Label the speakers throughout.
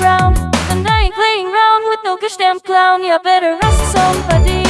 Speaker 1: round The night playing round with no gosh damn clown. Yeah, better ask somebody.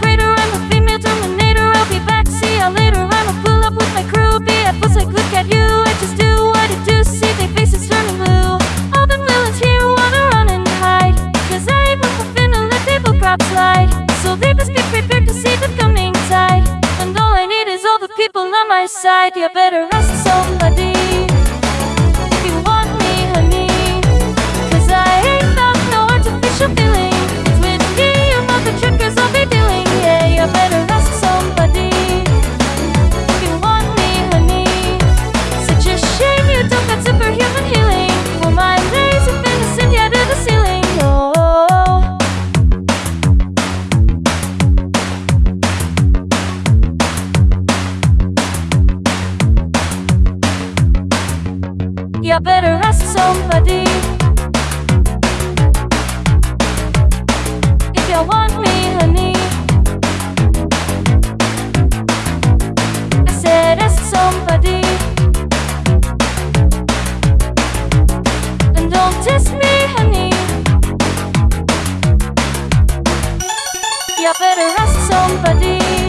Speaker 1: Greater. I'm a female terminator. I'll be back, see ya later. I'ma pull up with my crew, be at full like look at you. I just do what I do, see their faces turning blue. All them villains here wanna run and hide, cause I my fin and let people crop slide. So they must be prepared to see the coming tide. And all I need is all the people on my side. You better ask somebody. You better ask somebody. If you want me, honey. I said ask somebody. And don't test me, honey. You better ask somebody.